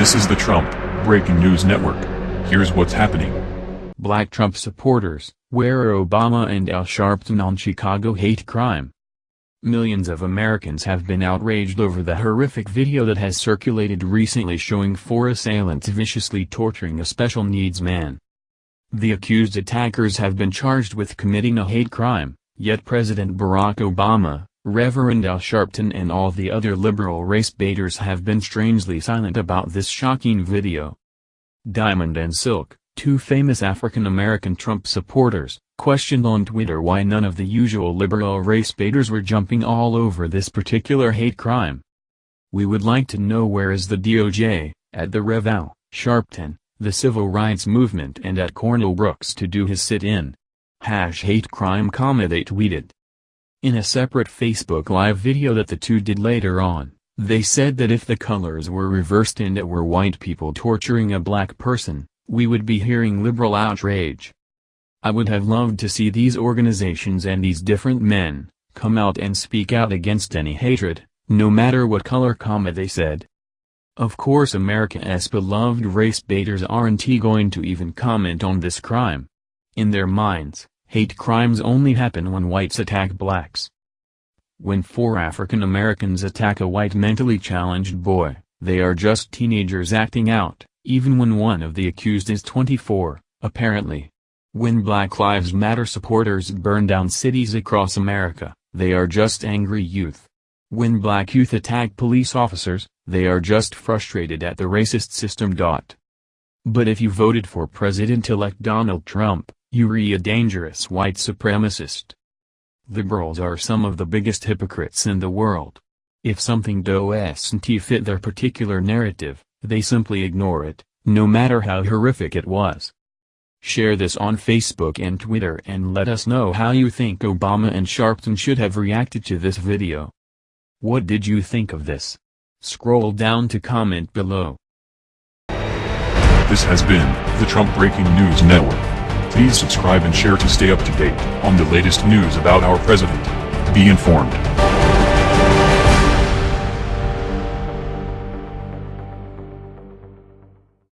This is the Trump Breaking News Network. Here's what's happening. Black Trump supporters, where are Obama and Al Sharpton on Chicago hate crime? Millions of Americans have been outraged over the horrific video that has circulated recently showing four assailants viciously torturing a special needs man. The accused attackers have been charged with committing a hate crime, yet President Barack Obama, Reverend Al Sharpton and all the other liberal race baiters have been strangely silent about this shocking video. Diamond and Silk, two famous African-American Trump supporters, questioned on Twitter why none of the usual liberal race baiters were jumping all over this particular hate crime. We would like to know where is the DOJ, at the Rev Al, Sharpton, the civil rights movement and at Cornell Brooks to do his sit-in. Hash hate crime comma they tweeted. In a separate Facebook Live video that the two did later on, they said that if the colors were reversed and it were white people torturing a black person, we would be hearing liberal outrage. I would have loved to see these organizations and these different men, come out and speak out against any hatred, no matter what color comma they said. Of course America's beloved race baiters aren't going to even comment on this crime. In their minds, Hate crimes only happen when whites attack blacks. When four African Americans attack a white mentally challenged boy, they are just teenagers acting out, even when one of the accused is 24, apparently. When Black Lives Matter supporters burn down cities across America, they are just angry youth. When black youth attack police officers, they are just frustrated at the racist system. But if you voted for President-elect Donald Trump, you're a dangerous white supremacist. Liberals are some of the biggest hypocrites in the world. If something doesn't fit their particular narrative, they simply ignore it, no matter how horrific it was. Share this on Facebook and Twitter and let us know how you think Obama and Sharpton should have reacted to this video. What did you think of this? Scroll down to comment below. This has been the Trump Breaking News Network. Please subscribe and share to stay up to date on the latest news about our president. Be informed.